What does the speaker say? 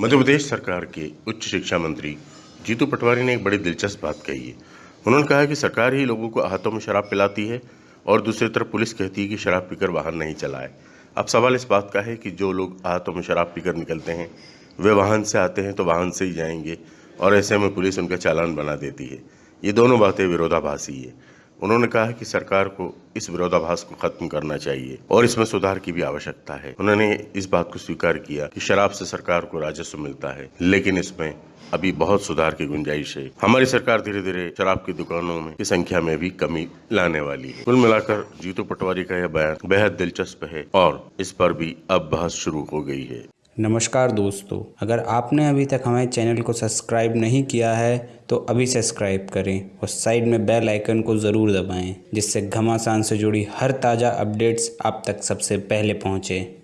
मध्य प्रदेश सरकार के उच्च शिक्षा मंत्री जीतू पटवारी ने एक बड़ी दिलचस्प बात कही है। उन्होंने कहा कि सरकार ही लोगों को हाथों में शराब पिलाती है और दूसरी तरफ़ पुलिस कहती है कि शराब पीकर वाहन नहीं चलाए। अब सवाल इस बात का है कि जो लोग हाथों में शराब पीकर निकलते हैं, वे वाहन से आते हैं तो वाहन से ही जाएँगे और ऐसे में पुलिस उनका चालान बना देती है। ये दोनों बातें विरोधाभासी है। उन्होंने कहा कि सरकार को इस विरोधाभास को खत्म करना चाहिए और इसमें सुधार की भी आवश्यकता है। उन्होंने इस बात को स्वीकार किया कि शराब से सरकार को राजस्व मिलता है, लेकिन इसमें अभी बहुत सुधार की गुंजाइश है। हमारी सरकार धीरे धीरे शराब की दुकानों में की संख्या में भी कमी लाने वाली है। कुल मिलाकर जीतू पटवारी का यह बयान बेहद दिलचस्प है और इस पर भी अब बहस शुरू हो गई है। नमस्कार दोस्तों, अगर आपने अभी तक हमारे चैनल को सब्सक्राइब नहीं किया है तो अभी सब्सक्राइब करें और साइड में बेल आइकन को ज़रूर दबाएँ, जिससे घमासान से जुड़ी हर ताज़ा अपडेट्स आप तक सबसे पहले पहुँचें।